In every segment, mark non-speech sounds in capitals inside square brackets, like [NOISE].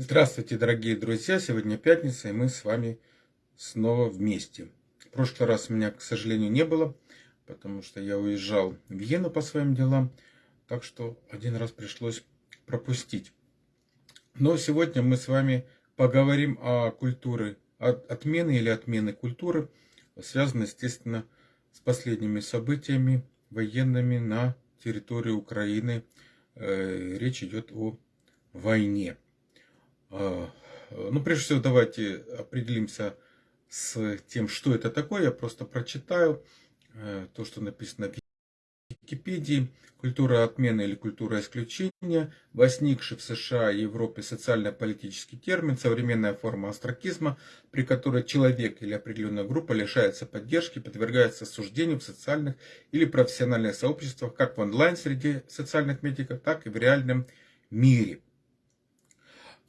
Здравствуйте, дорогие друзья! Сегодня пятница, и мы с вами снова вместе. В прошлый раз меня, к сожалению, не было, потому что я уезжал в Вену по своим делам, так что один раз пришлось пропустить. Но сегодня мы с вами поговорим о культуре, от отмены или отмены культуры, связанной, естественно, с последними событиями военными на территории Украины. Э, речь идет о войне. А, ну, прежде всего, давайте определимся с тем, что это такое. Я просто прочитаю э, то, что написано в Википедии. Культура отмены или культура исключения, возникший в США и Европе социально-политический термин, современная форма астракизма, при которой человек или определенная группа лишается поддержки, подвергается осуждению в социальных или профессиональных сообществах, как в онлайн-среде социальных медиков, так и в реальном мире.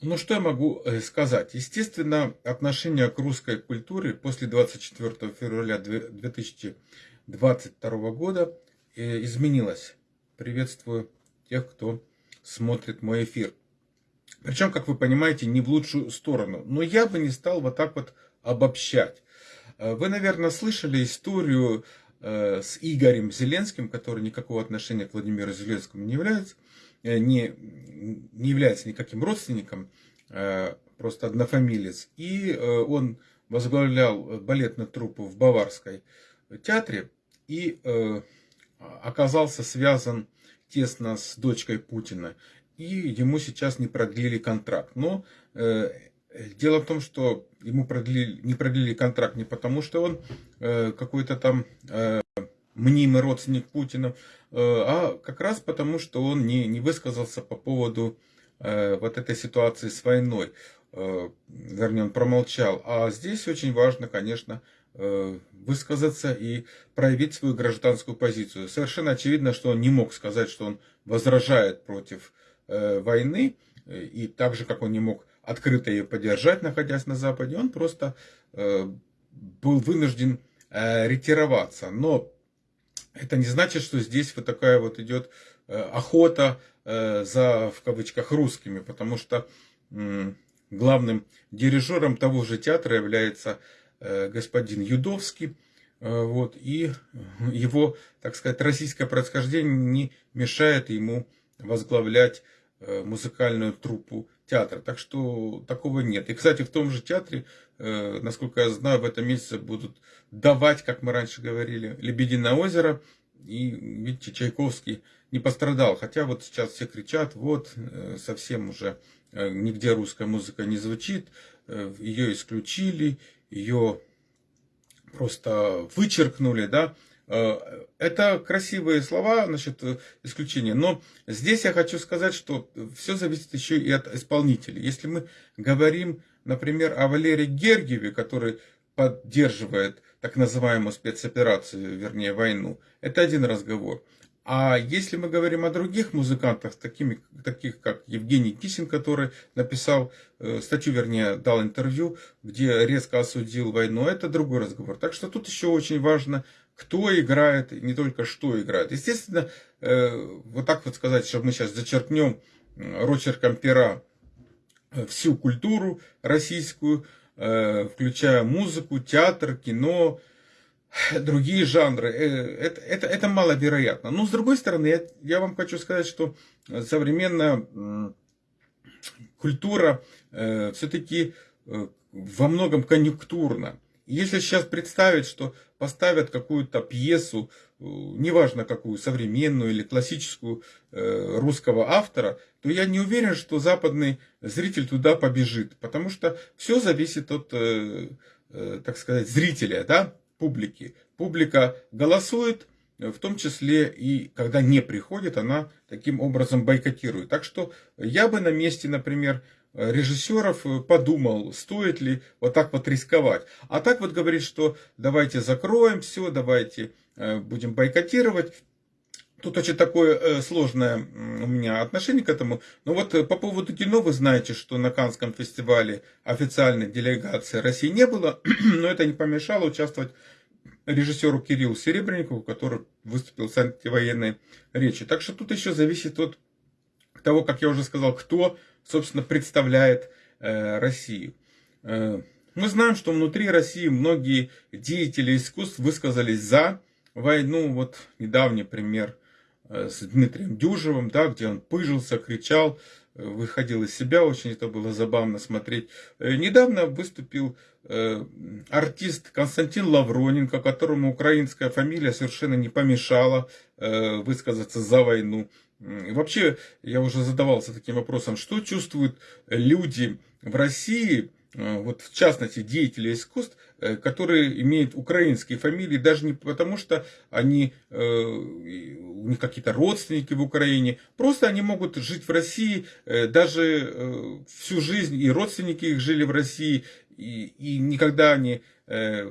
Ну, что я могу э, сказать? Естественно, отношение к русской культуре после 24 февраля 2022 года э, изменилось. Приветствую тех, кто смотрит мой эфир. Причем, как вы понимаете, не в лучшую сторону. Но я бы не стал вот так вот обобщать. Э, вы, наверное, слышали историю с Игорем Зеленским, который никакого отношения к Владимиру Зеленскому не является. Э, не, не является никаким родственником, э, просто однофамилец. И э, он возглавлял балетную труппу в Баварской театре и оказался связан тесно с дочкой Путина. И ему сейчас не продлили контракт. Но дело в том, что ему продлили, не продлили контракт не потому, что он какой-то там мнимый родственник Путина, э, а как раз потому, что он не, не высказался по поводу э, вот этой ситуации с войной. Э, вернее, он промолчал. А здесь очень важно, конечно, высказаться и проявить свою гражданскую позицию. Совершенно очевидно, что он не мог сказать, что он возражает против войны, и так же, как он не мог открыто ее поддержать, находясь на Западе, он просто был вынужден ретироваться. Но это не значит, что здесь вот такая вот идет э, охота э, за, в кавычках, русскими, потому что главным дирижером того же театра является э, господин Юдовский, вот, и его, так сказать, российское происхождение не мешает ему возглавлять музыкальную труппу театра. Так что такого нет. И, кстати, в том же театре, насколько я знаю, в этом месяце будут давать, как мы раньше говорили, «Лебединое озеро». И, видите, Чайковский не пострадал. Хотя вот сейчас все кричат, вот, э, совсем уже э, нигде русская музыка не звучит. Ее исключили, ее просто вычеркнули, да. Э, это красивые слова насчет э, исключения, но здесь я хочу сказать, что все зависит еще и от исполнителей. Если мы говорим, например, о Валерии Гергиеве, который поддерживает так называемую спецоперацию, вернее войну, это один разговор. А если мы говорим о других музыкантах, такими, таких как Евгений Кисин, который написал э, статью, вернее, дал интервью, где резко осудил войну, это другой разговор. Так что тут еще очень важно, кто играет, не только что играет. Естественно, э, вот так вот сказать, что мы сейчас зачеркнем рочерком пера всю культуру российскую, включая музыку, театр, кино, другие жанры. Э, это, это, это маловероятно. Но с другой стороны, я, я вам хочу сказать, что современная культура э, все-таки э, во многом конъюнктурна. Если сейчас представить, что поставят какую-то пьесу, э, неважно какую, современную или классическую э, русского автора, то я не уверен, что западный зритель туда побежит. Потому что все зависит от, э, так сказать, зрителя. Да? публики. Публика голосует, в том числе и когда не приходит, она таким образом бойкотирует. Так что я бы на месте, например, режиссеров подумал, стоит ли вот так вот рисковать. А так вот говорит, что давайте закроем все, давайте э, будем бойкотировать. Тут очень такое э, сложное у меня отношение к этому. Но вот э, по поводу кино вы знаете, что на Канском фестивале официальной делегации России не было, [CLEARS THROAT] но это не помешало участвовать режиссеру Кириллу Серебренникову, который выступил с антивоенной речи. Так что тут еще зависит от того, как я уже сказал, кто, собственно, представляет Россию. Мы знаем, что внутри России многие деятели искусств высказались за войну. Вот недавний пример с Дмитрием Дюжевым, да, где он пыжился, кричал, выходил из себя, очень это было забавно смотреть. Э, недавно выступил э, артист Константин Лавроненко, которому украинская фамилия совершенно не помешала э, высказаться за войну. Вообще, я уже задавался таким вопросом, что чувствуют люди в России, Э, вот в частности деятели искусств, э, которые имеют украинские фамилии, даже не потому, что они, э, у них какие-то родственники в Украине, просто они могут жить в России даже всю жизнь, и родственники их жили в России, и, и никогда они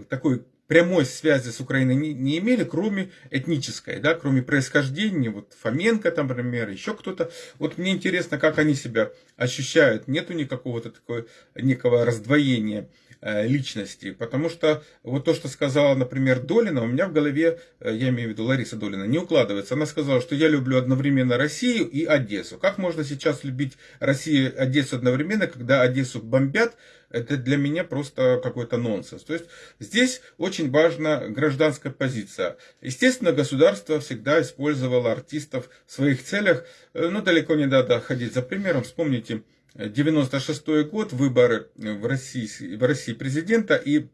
такой прямой связи с Украиной не, не имели, кроме этнической, да, кроме происхождения, вот Фоменко, там, например, еще кто-то. Вот мне интересно, как они себя ощущают. Нету никакого-то такого, некого раздвоения э, личности, потому что вот то, что сказала, например, Долина, у меня в голове, э, я имею в виду Лариса Долина, не укладывается. Она сказала, что я люблю одновременно Россию и Одессу. Как можно сейчас любить Россию и Одессу одновременно, когда Одессу бомбят, это для меня просто какой-то нонсенс. То есть здесь очень важна гражданская позиция. Естественно, государство всегда использовало артистов в своих целях, э, но далеко не надо ходить за примером. Вспомните 96 год, выборы в России, в России президента, и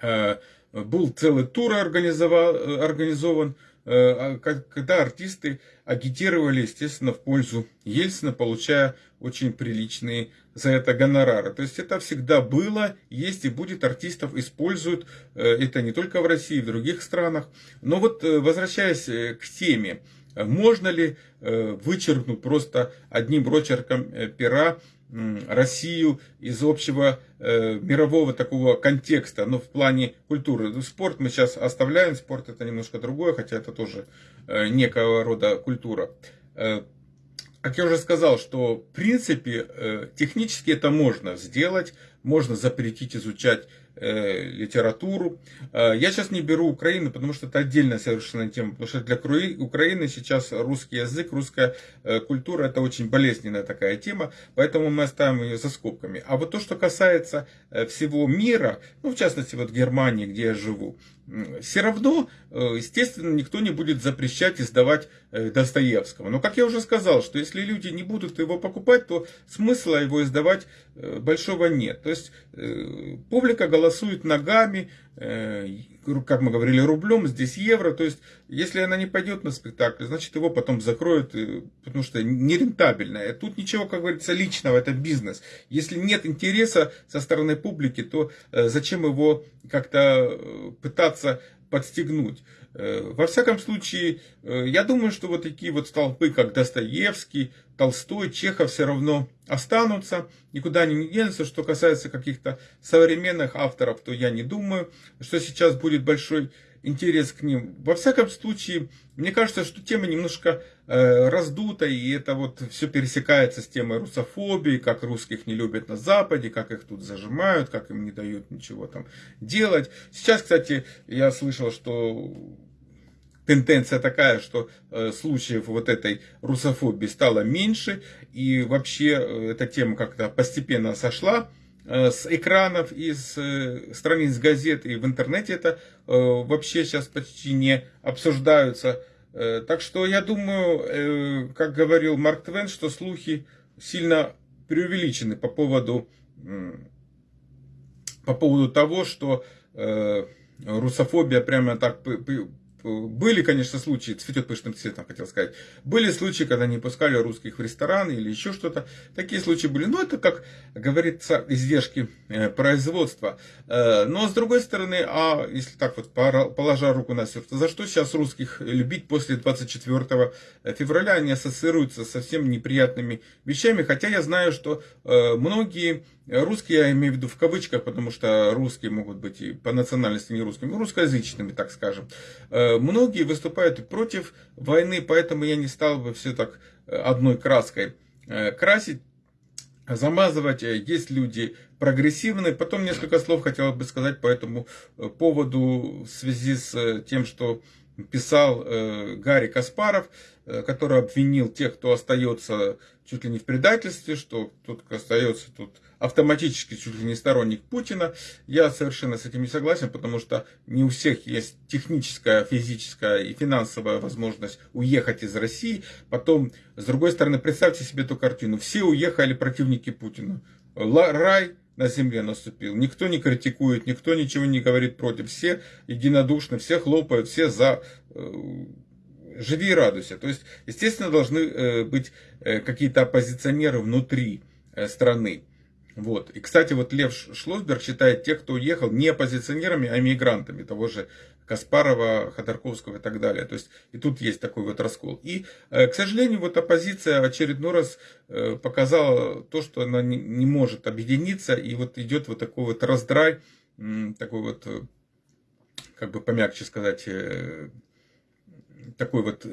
э, был целый тур организован, организован Э, когда артисты агитировали, естественно, в пользу Ельцина, получая очень приличные за это гонорары. То есть это всегда было, есть и будет, артистов используют, э, это не только в России, в других странах. Но вот э, возвращаясь к теме, можно ли вычеркнуть просто одним рочерком пера Россию из общего э, мирового такого контекста, но в плане культуры. Ну, спорт мы сейчас оставляем, спорт это немножко другое, хотя это тоже э, некого рода культура. Э, как я уже сказал, что в принципе э, технически это можно сделать, можно запретить изучать литературу. Э, я сейчас не беру Украину, потому что это отдельная совершенно тема, потому что для Украины сейчас русский язык, русская э, культура это очень болезненная такая тема, поэтому мы оставим ее за скобками. А вот то, что касается э, всего мира, ну в частности вот Германии, где я живу, все равно, э, естественно, никто не будет запрещать издавать э, Достоевского. Но, как я уже сказал, что если люди не будут его покупать, то смысла его издавать э, большого нет. То есть, публика голосует ногами, как мы говорили, рублем, здесь евро. То есть, если она не пойдет на спектакль, значит, его потом закроют, потому что нерентабельно. Тут ничего, как говорится, личного, это бизнес. Если нет интереса со стороны публики, то зачем его как-то пытаться подстегнуть. Э, во всяком случае, э, я думаю, что вот такие вот столпы, как Достоевский, Толстой, Чехов все равно останутся, никуда они не денутся. Что касается каких-то современных авторов, то я не думаю, что сейчас будет большой интерес к ним. Во всяком случае, мне кажется, что тема немножко э, раздута, и это вот все пересекается с темой русофобии, как русских не любят на Западе, как их тут зажимают, как им не дают ничего там делать. Сейчас, кстати, я слышал, что тенденция такая, что э, случаев вот этой русофобии стало меньше, и вообще э, эта тема как-то постепенно сошла Э, с экранов, из страниц газет и в интернете это вообще сейчас почти не обсуждаются. Так что я думаю, как говорил Марк Твен, что слухи сильно преувеличены по поводу, по поводу того, что русофобия прямо так были, конечно, случаи, цветет пышным цветом, хотел сказать. Были случаи, когда не пускали русских в ресторан или еще что-то. Такие случаи были. Но это, как говорится, издержки э, производства. Э, но с другой стороны, а если так вот положа руку на сердце, за что сейчас русских любить после 24 февраля? Они ассоциируются со совсем неприятными вещами. Хотя я знаю, что э, многие Русские, я имею в виду в кавычках, потому что русские могут быть и по национальности не русскими, русскоязычными, так скажем. Э, многие выступают против войны, поэтому я не стал бы все так э, одной краской э, красить замазывать. Есть люди прогрессивные. Потом несколько слов хотел бы сказать по этому поводу в связи с тем, что писал Гарри Каспаров, который обвинил тех, кто остается чуть ли не в предательстве, что тот, кто остается тут автоматически чуть ли не сторонник Путина. Я совершенно с этим не согласен, потому что не у всех есть техническая, физическая и финансовая возможность уехать из России. Потом, с другой стороны, представьте себе эту картину. Все уехали противники Путина. Рай на земле наступил. Никто не критикует, никто ничего не говорит против. Все единодушны, все хлопают, все за э, живи и радуйся. То есть, естественно, должны э, быть э, какие-то оппозиционеры внутри страны. Вот. И, кстати, вот Лев Шлосберг считает тех, кто уехал, не оппозиционерами, а мигрантами, того же Каспарова, Ходорковского и так далее. То есть и тут есть такой вот раскол. И, э, к сожалению, вот оппозиция очередной раз э, показала то, что она не может объединиться, и вот идет вот такой вот раздрай, такой вот, э, как бы помягче сказать, такой вот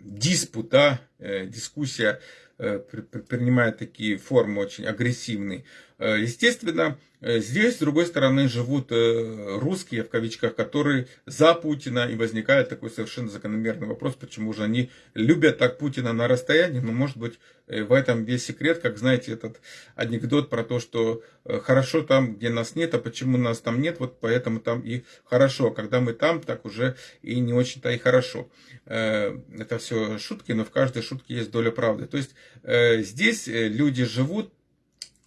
диспут, да, дискуссия принимает такие формы очень агрессивные. Естественно, Э, здесь, с другой стороны, живут э, русские, в кавичках, которые за Путина, и возникает такой совершенно закономерный вопрос, почему же они любят так Путина на расстоянии, но, может быть, э, в этом весь секрет, как знаете, этот анекдот про то, что хорошо там, где нас нет, а почему нас там нет, вот поэтому там и хорошо, а когда мы там, так уже и не очень-то и хорошо. Это все шутки, но в каждой шутке есть доля правды. То есть здесь люди живут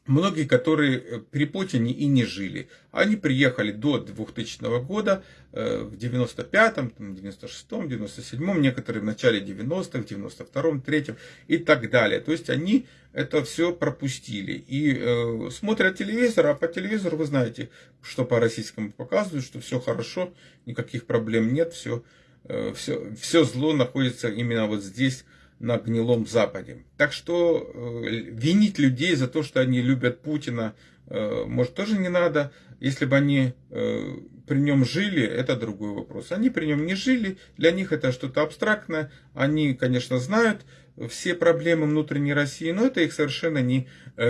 многие, которые э, при Путине и не жили. Они приехали до 2000 года, э, в 95-м, 96-м, 97-м, некоторые в начале 90-х, 92-м, 3-м и так далее. То есть они это все пропустили и э, смотрят телевизор, а по телевизору вы знаете, что по российскому показывают, что все хорошо, никаких проблем нет, все, э, все, все зло находится именно вот здесь, на гнилом Западе. Так что э, винить людей за то, что они любят Путина, э, может тоже не надо. Если бы они э, при нем жили, это другой вопрос. Они при нем не жили, для них это что-то абстрактное. Они, конечно, знают все проблемы внутренней России, но это их совершенно не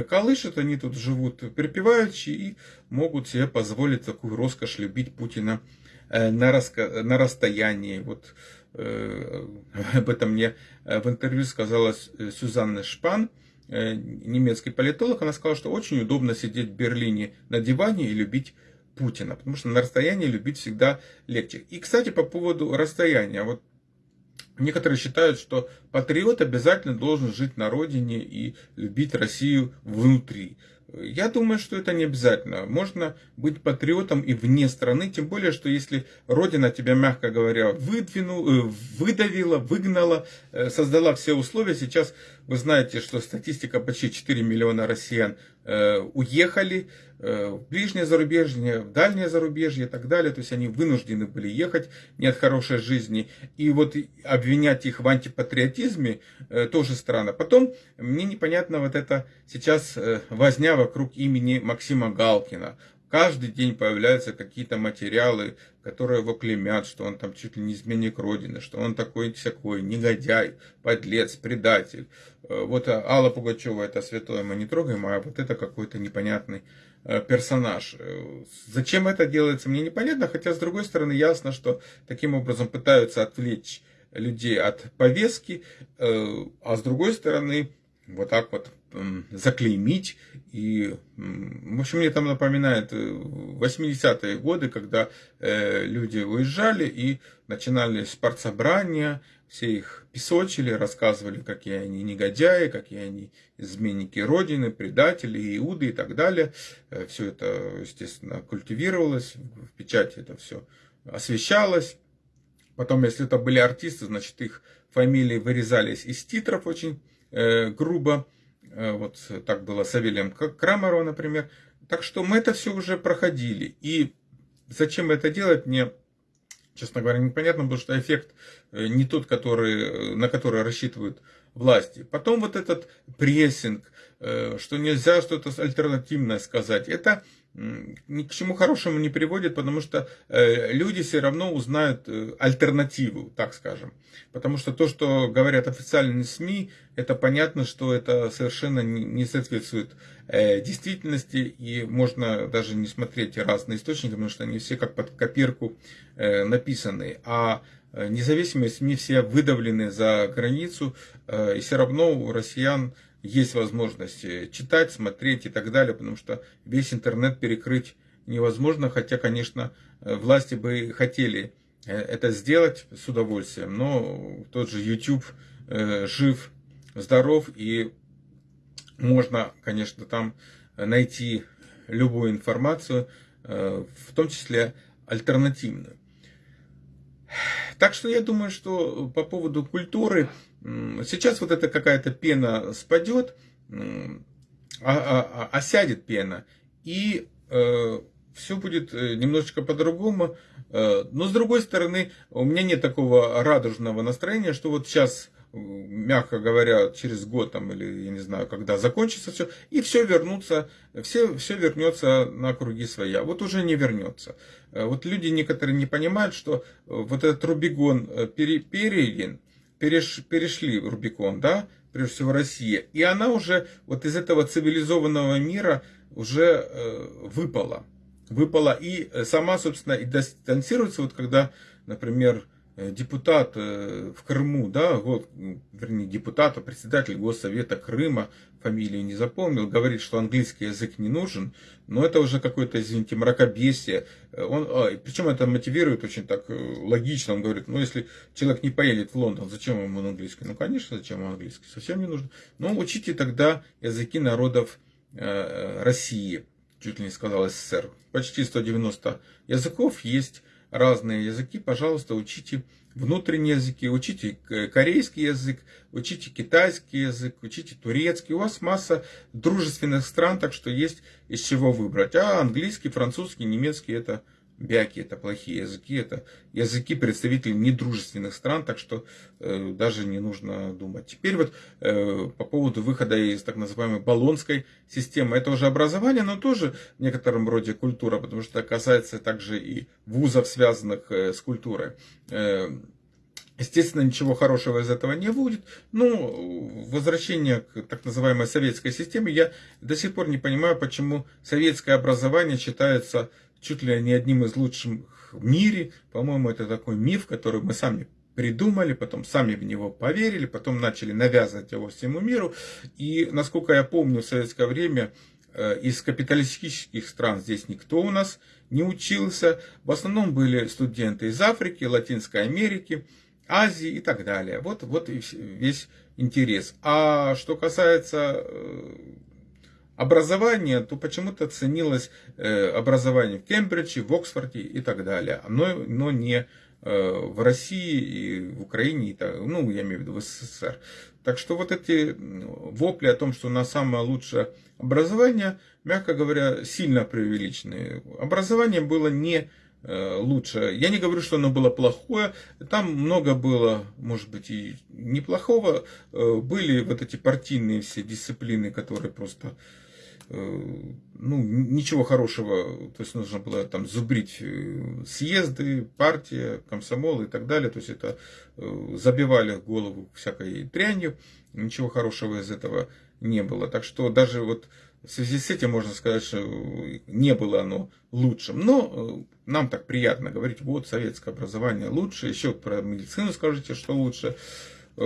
колышет. Они тут живут припеваючи и могут себе позволить такую роскошь любить Путина на, раска... на расстоянии. Вот Э, [LAUGHS] об этом мне э, в интервью сказала Сюзанна Шпан, э, немецкий политолог. Она сказала, что очень удобно сидеть в Берлине на диване и любить Путина, потому что на расстоянии любить всегда легче. И, кстати, по поводу расстояния. Вот Некоторые считают, что патриот обязательно должен жить на родине и любить Россию внутри. Я думаю, что это не обязательно. Можно быть патриотом и вне страны, тем более, что если Родина тебя, мягко говоря, выдвинула, э, выдавила, выгнала, э, создала все условия. Сейчас вы знаете, что статистика почти 4 миллиона россиян уехали в ближнее зарубежье, в дальнее зарубежье и так далее. То есть они вынуждены были ехать, нет хорошей жизни. И вот обвинять их в антипатриотизме тоже странно. Потом мне непонятно вот это сейчас возня вокруг имени Максима Галкина. Каждый день появляются какие-то материалы, которые его клемят, что он там чуть ли не изменник Родины, что он такой всякой, негодяй, подлец, предатель. Э, вот Алла Пугачева это святое мы не трогаем, а вот это какой-то непонятный э, персонаж. Э, зачем это делается, мне непонятно, хотя с другой стороны ясно, что таким образом пытаются отвлечь людей от повестки, а с другой стороны вот так вот заклеймить. И, в общем, мне там напоминает 80-е э, годы, когда э, люди уезжали и начинали спортсобрания, все их песочили, рассказывали, какие они негодяи, какие они изменники Родины, предатели, иуды и так далее. Э, все это, естественно, культивировалось, в печати это все освещалось. Потом, если это были артисты, значит, их фамилии вырезались из титров очень э, грубо. Э, вот так было с Савелием Крамерова, например. Так что мы это все уже проходили. И зачем это делать, мне, честно говоря, непонятно, потому что эффект э, не тот, который, на который рассчитывают власти. Потом вот этот прессинг, э, что нельзя что-то альтернативное сказать. Это ни к чему хорошему не приводит, потому что э, люди все равно узнают э, альтернативу, так скажем. Потому что то, что говорят официальные СМИ, это понятно, что это совершенно не соответствует э, действительности, и можно даже не смотреть разные источники, потому что они все как под копирку написаны. А независимые СМИ все выдавлены за границу, и все равно у россиян есть возможность читать, смотреть и так далее, потому что весь интернет перекрыть невозможно, хотя, конечно, власти бы хотели это сделать с удовольствием, но тот же YouTube жив, здоров, и можно, конечно, там найти любую информацию, э, в том числе альтернативную. Так что я думаю, что по поводу культуры, сейчас вот эта какая-то пена спадет, а, а, а, осядет пена, и э, все будет э, немножечко по-другому. Но с другой стороны, у меня нет такого радужного настроения, что вот сейчас мягко говоря, через год там, или я не знаю, когда закончится все, и все вернутся, все, все вернется на круги своя. Вот уже не вернется. Э, вот люди некоторые не понимают, что э, вот этот Рубикон э, пере, переш, перешли Рубикон, да, прежде всего Россия, и она уже вот из этого цивилизованного мира уже э, выпала. Выпала и сама, собственно, и дистанцируется, вот когда, например, Э, депутат э, в Крыму, да, вот, вернее, депутат, а председатель Госсовета Крыма, фамилию не запомнил, говорит, что английский язык не нужен, но это уже какое-то, извините, мракобесие. Э, он, а, причем это мотивирует очень так логично, он говорит, ну, если человек не поедет в Лондон, зачем ему английский? Ну, конечно, зачем ему английский, совсем не нужно. Но учите тогда языки народов э, России, чуть ли не сказал СССР. Почти 190 языков есть разные языки, пожалуйста, учите внутренние языки, учите корейский язык, учите китайский язык, учите турецкий. У вас масса дружественных стран, так что есть из чего выбрать. А английский, французский, немецкий это бяки, это плохие языки, это языки представителей недружественных стран, так что э, даже не нужно думать. Теперь вот э, по поводу выхода из так называемой баллонской системы, это уже образование, но тоже в некотором роде культура, потому что касается также и вузов, связанных э, с культурой. Э, Естественно, ничего хорошего из этого не будет. Но возвращение к так называемой советской системе, я до сих пор не понимаю, почему советское образование считается чуть ли не одним из лучших в мире. По-моему, это такой миф, который мы сами придумали, потом сами в него поверили, потом начали навязывать его всему миру. И, насколько я помню, в советское время э, из капиталистических стран здесь никто у нас не учился. В основном были студенты из Африки, Латинской Америки, Азии и так далее. Вот, вот и весь интерес. А что касается э, образование, то почему-то ценилось э, образование в Кембридже, в Оксфорде и так далее, но, но не э, в России и в Украине, и так, ну, я имею в виду в СССР. Так что вот эти вопли о том, что у нас самое лучшее образование, мягко говоря, сильно преувеличены. Образование было не э, лучше. Я не говорю, что оно было плохое. Там много было, может быть, и неплохого. Были вот эти партийные все дисциплины, которые просто ну, ничего хорошего, то есть нужно было там зубрить э, съезды, партия, комсомол и так далее, то есть это э, забивали голову всякой трянью, ничего хорошего из этого не было. Так что даже вот в связи с этим можно сказать, что не было оно лучшим. Но нам так приятно говорить, вот советское образование лучше, еще про медицину скажите, что лучше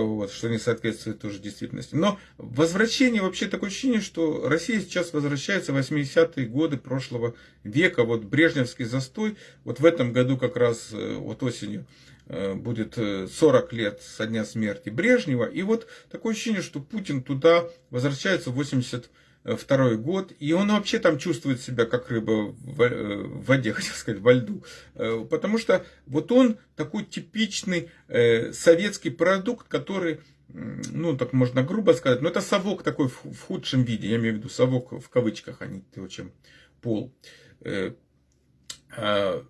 вот, что не соответствует тоже действительности. Но возвращение, вообще такое ощущение, что Россия сейчас возвращается в 80-е годы прошлого века, вот Брежневский застой, вот в этом году как раз, э, вот осенью, э, будет 40 э, лет со дня смерти Брежнева, и вот такое ощущение, что Путин туда возвращается в 80 второй год, и он вообще там чувствует себя как рыба в э, воде, [LAUGHS] хотел сказать, во льду. Э, потому что вот он такой типичный э, советский продукт, который, ну, так можно грубо сказать, но это совок такой в худшем виде, я имею в виду совок в кавычках, а не то, чем пол а,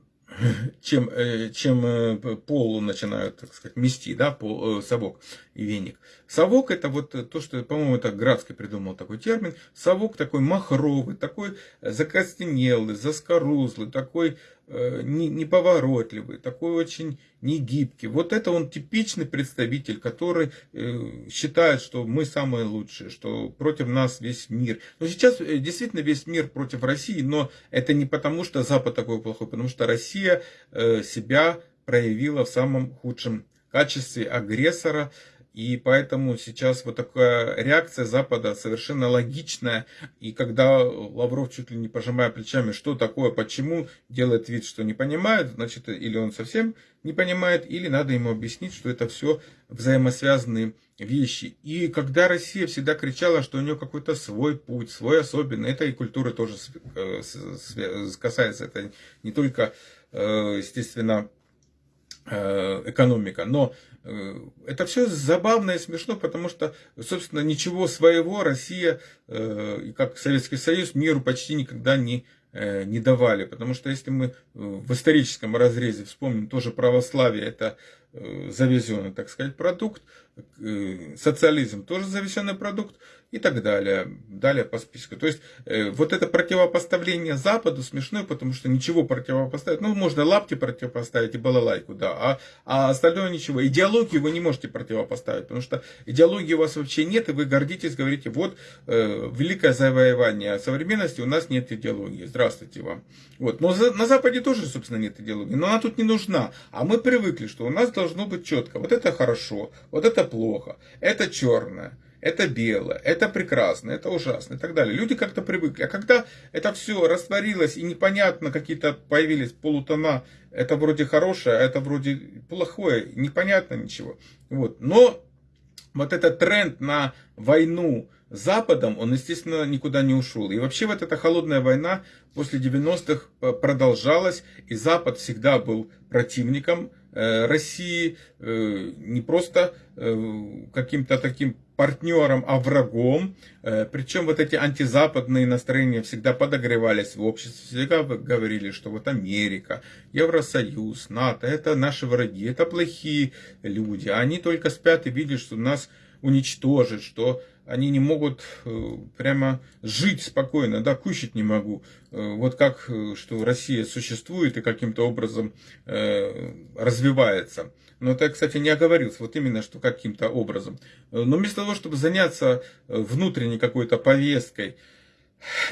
чем, э, чем э, пол начинают, так сказать, мести, да, пол, э, совок и веник. Совок это вот то, что, по-моему, это Градский придумал такой термин. Совок такой махровый, такой закостенелый, заскорузлый, такой неповоротливый, такой очень негибкий. Вот это он типичный представитель, который э, считает, что мы самые лучшие, что против нас весь мир. Но сейчас э, действительно весь мир против России, но это не потому, что Запад такой плохой, потому что Россия себя проявила в самом худшем качестве агрессора, и поэтому сейчас вот такая реакция Запада совершенно логичная. И когда Лавров чуть ли не пожимая плечами, что такое, почему, делает вид, что не понимает, значит, или он совсем не понимает, или надо ему объяснить, что это все взаимосвязанные вещи. И когда Россия всегда кричала, что у нее какой-то свой путь, свой особенный, это и культуры тоже э, касается. Это не только, э, естественно, Э, экономика. Но это все забавно и смешно, потому что, собственно, ничего своего Россия, э, как Советский Союз, миру почти никогда не, не давали. Потому что если мы в историческом разрезе вспомним тоже православие, это завезенный, так сказать, продукт, социализм тоже завезенный продукт, и так далее. Далее по списку. То есть, э, вот это противопоставление Западу смешное, потому что ничего противопоставить. Ну, можно лапти противопоставить и балалайку, да. А, а остальное ничего. Идеологию вы не можете противопоставить, потому что идеологии у вас вообще нет, и вы гордитесь, говорите, вот, э, великое завоевание современности, у нас нет идеологии. Здравствуйте вам. Вот. Но за, на Западе тоже, собственно, нет идеологии. Но она тут не нужна. А мы привыкли, что у нас должно быть четко. Вот это хорошо, вот это плохо, это черное это белое, это прекрасно, это ужасно и так далее. Люди как-то привыкли. А когда это все растворилось и непонятно какие-то появились полутона, это вроде хорошее, а это вроде плохое, непонятно ничего. Вот. Но вот этот тренд на войну Западом, он, естественно, никуда не ушел. И вообще вот эта холодная война после 90-х э, продолжалась, и Запад всегда был противником э, России, э, не просто каким-то таким партнером, а врагом. Э, Причем вот эти антизападные настроения всегда подогревались в обществе. Всегда говорили, что вот Америка, Евросоюз, НАТО, это наши враги, это плохие люди. Они только спят и видят, что нас уничтожит, что они не могут э, прямо жить спокойно, да, кушать не могу. Э, вот как, что Россия существует и каким-то образом развивается. Но это, кстати, не оговорился, вот именно, что каким-то образом. Но вместо того, чтобы заняться э, внутренней какой-то повесткой,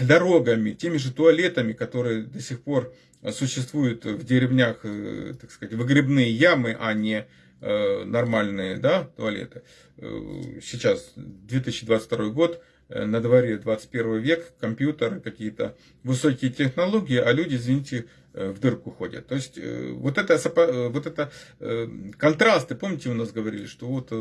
дорогами, теми же туалетами, которые до сих пор существуют в деревнях, э, так сказать, выгребные ямы, а не э, нормальные да, туалеты. Сейчас 2022 год, на дворе 21 век, компьютеры, какие-то высокие технологии, а люди, извините, Э, в дырку ходят. То есть э, вот это, э, вот это контрасты, помните, у нас говорили, что вот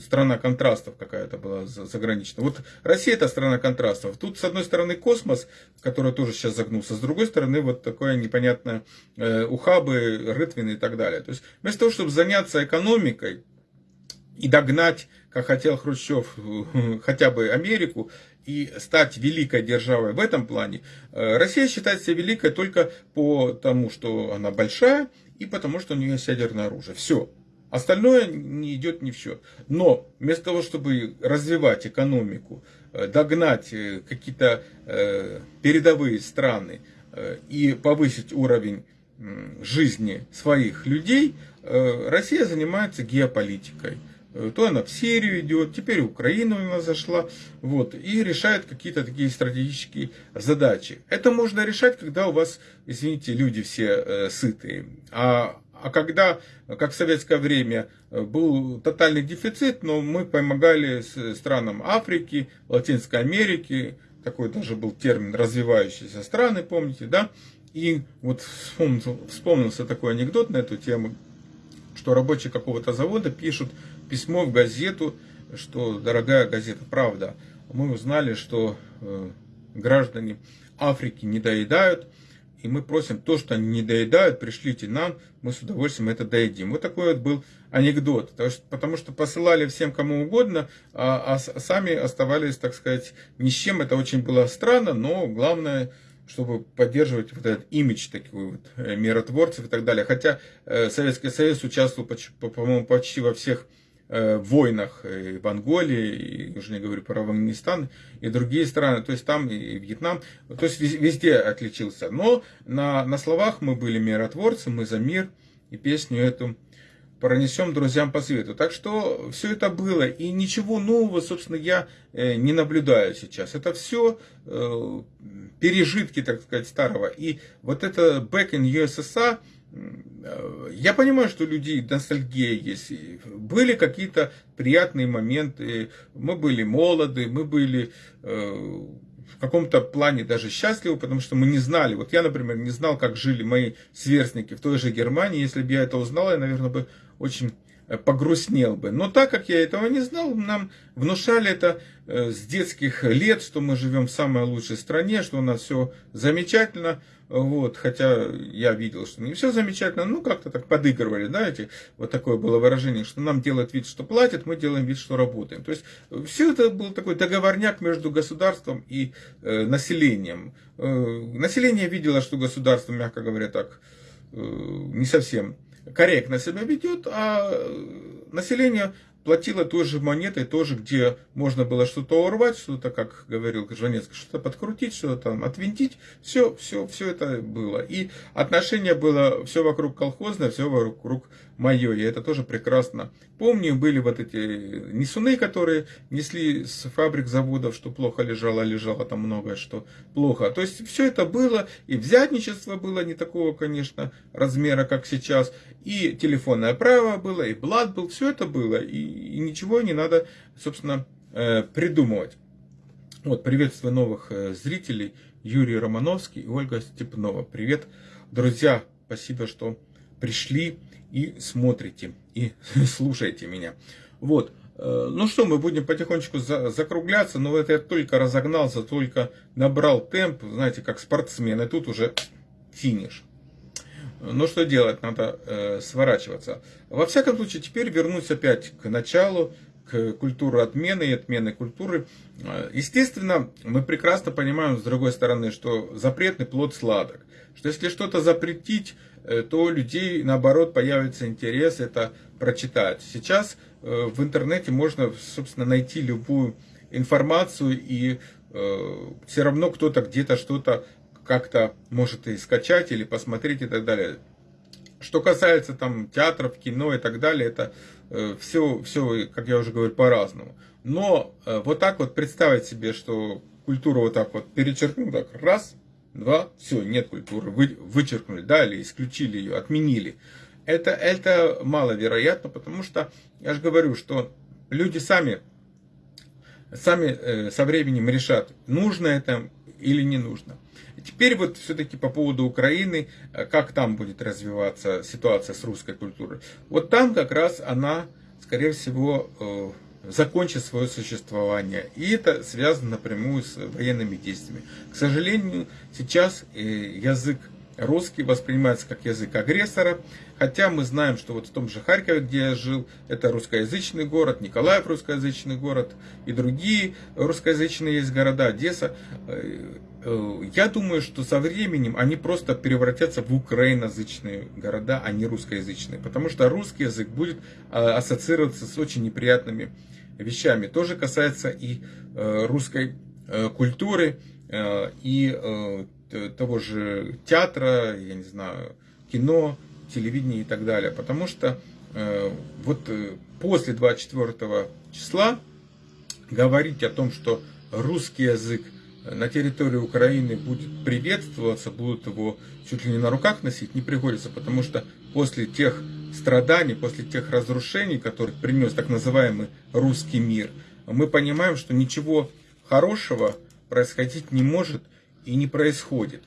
страна контрастов какая-то была заграничная. Вот Россия это страна контрастов. Тут с одной стороны космос, который тоже сейчас загнулся, с другой стороны вот такое непонятное ухабы, рытвины и так далее. То есть вместо того, чтобы заняться экономикой, и догнать, как хотел Хрущев, [LAUGHS] хотя бы Америку, и стать великой державой в этом плане, э, Россия считает себя великой только потому, что она большая, и потому, что у нее есть ядерное оружие. Все. Остальное не идет ни в счет. Но вместо того, чтобы развивать экономику, э, догнать э, какие-то передовые страны и повысить уровень жизни своих людей, Россия занимается геополитикой. Э, то она в Сирию идет, теперь Украина у нас зашла, вот, и решает какие-то такие стратегические задачи. Это можно решать, когда у вас, извините, люди все э, сытые. А, а когда, как в советское время, э, был тотальный дефицит, но мы помогали странам Африки, Латинской Америки, такой даже был термин развивающиеся страны, помните, да? И вот вспомнился, вспомнился такой анекдот на эту тему, что рабочие какого-то завода пишут письмо в газету, что, дорогая газета «Правда», мы узнали, что э, граждане Африки не доедают, и мы просим то, что они не доедают, пришлите нам, мы с удовольствием это доедим. Вот такой вот был анекдот, потому что посылали всем кому угодно, а, а сами оставались, так сказать, ни с чем. Это очень было странно, но главное, чтобы поддерживать вот этот имидж такой вот э, миротворцев и так далее. Хотя э, Советский Союз участвовал, по-моему, почти во всех Э, войнах и в Анголе, и уже не говорю про Афганистан, и другие страны, то есть там и Вьетнам, то есть везде отличился. Но на, на словах мы были миротворцы, мы за мир, и песню эту пронесем друзьям по свету. Так что все это было, и ничего нового, собственно, я э, не наблюдаю сейчас. Это все э, пережитки, так сказать, старого. И вот это Back in USSR, я понимаю, что у людей ностальгия есть. Были какие-то приятные моменты. Мы были молоды, мы были в каком-то плане даже счастливы, потому что мы не знали. Вот я, например, не знал, как жили мои сверстники в той же Германии. Если бы я это узнал, я, наверное, бы очень э, погрустнел бы. Но так как я этого не знал, нам внушали это э, с детских лет, что мы живем в самой лучшей стране, что у нас все замечательно. Вот, хотя я видел, что не все замечательно, ну как-то так подыгрывали, знаете, вот такое было выражение, что нам делают вид, что платят, мы делаем вид, что работаем. То есть все это был такой договорняк между государством и э, населением. Э, население видело, что государство, мягко говоря, так э, не совсем корректно себя ведет, а население платила той же монетой, тоже, где можно было что-то урвать, что-то, как говорил Жванецкий, что-то подкрутить, что-то там отвинтить. Все, все, все это было. И отношение было все вокруг колхозное, все вокруг мое. Я это тоже прекрасно помню. Были вот эти несуны, которые несли с фабрик, заводов, что плохо лежало, лежало там многое, что плохо. То есть все это было, и взятничество было не такого, конечно, размера, как сейчас, и телефонное право было, и блат был, все это было, и и ничего не надо, собственно, э, придумывать. Вот, приветствую новых э, зрителей. Юрий Романовский и Ольга Степнова. Привет, друзья. Спасибо, что пришли и смотрите, и [LAUGHS] слушаете меня. Вот. Э, ну что, мы будем потихонечку закругляться, но это я только разогнался, только набрал темп, знаете, как спортсмен, и тут уже финиш. Ну что делать, надо э, сворачиваться. Во всяком случае, теперь вернусь опять к началу, к культуре отмены и отмены культуры. Э, естественно, мы прекрасно понимаем, с другой стороны, что запретный плод сладок. Что если что-то запретить, э, то у людей, наоборот, появится интерес это прочитать. Сейчас э, в интернете можно, собственно, найти любую информацию, и все равно кто-то где-то что-то как-то может и скачать или посмотреть и так далее. Что касается там театров, кино и так далее, это э, все, все, как я уже говорю, по-разному. Но э, вот так вот представить себе, что культуру вот так вот перечеркнул, так раз, два, все, нет культуры, вы, вычеркнули, да, или исключили ее, отменили. Это, это маловероятно, потому что, я же говорю, что люди сами, сами э, со временем решат, нужно это или не нужно. Теперь вот все-таки по поводу Украины, э, как там будет развиваться ситуация с русской культурой. Вот там как раз она, скорее всего, э, закончит свое существование. И это связано напрямую с военными действиями. К сожалению, сейчас э, язык русский воспринимается как язык агрессора, хотя мы знаем, что вот в том же Харькове, где я жил, это русскоязычный город, Николаев русскоязычный город и другие русскоязычные есть города, Одесса. Э, я думаю, что со временем они просто превратятся в украиноязычные города, а не русскоязычные. Потому что русский язык будет э, ассоциироваться с очень неприятными вещами. Тоже касается и э, русской культуры, и того же театра, я не знаю, кино, телевидения и так далее. Потому что вот после 24 числа говорить о том, что русский язык на территории Украины будет приветствоваться, будут его чуть ли не на руках носить, не приходится, потому что после тех страданий, после тех разрушений, которые принес так называемый русский мир, мы понимаем, что ничего хорошего происходить не может и не происходит.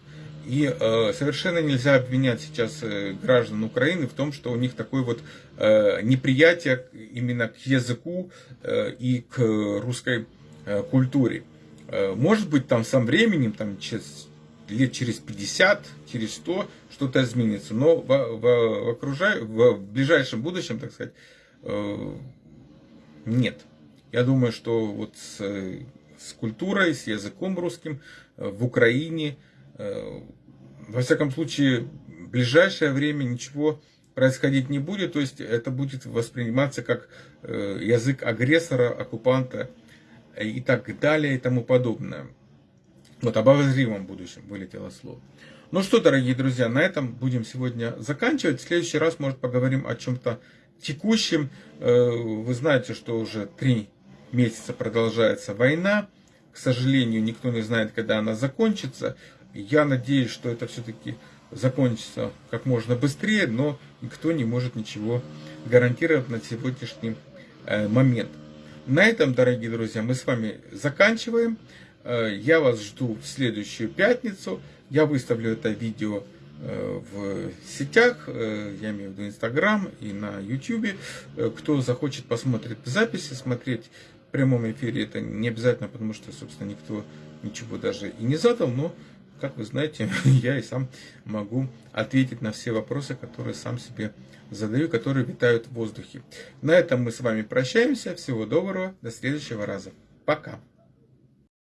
И э, совершенно нельзя обвинять сейчас э, граждан Украины в том, что у них такое вот э, неприятие именно к языку э, и к русской э, культуре. Э, может быть, там со временем, там, через, лет через 50, через 100 что-то изменится. Но в, в, в, окружай, в, в ближайшем будущем, так сказать, э, нет. Я думаю, что вот с, с культурой, с языком русским э, в Украине, во всяком случае, в ближайшее время ничего происходить не будет. То есть это будет восприниматься как язык агрессора, оккупанта и так далее и тому подобное. Вот об обозримом будущем вылетело слово. Ну что, дорогие друзья, на этом будем сегодня заканчивать. В следующий раз, может, поговорим о чем-то текущем. Э, вы знаете, что уже три месяца продолжается война. К сожалению, никто не знает, когда она закончится. Я надеюсь, что это все-таки закончится как можно быстрее, но никто не может ничего гарантировать на сегодняшний э, момент. На этом, дорогие друзья, мы с вами заканчиваем. Э, я вас жду в следующую пятницу. Я выставлю это видео э, в сетях, я имею в виду Инстаграм и на Ютубе. Кто захочет посмотреть записи, смотреть в прямом эфире, это не обязательно, потому что, собственно, никто ничего даже и не задал, но как вы знаете, [LAUGHS] я и сам могу ответить на все вопросы, которые сам себе задаю, которые витают в воздухе. На этом мы с вами прощаемся. Всего доброго. До следующего раза. Пока.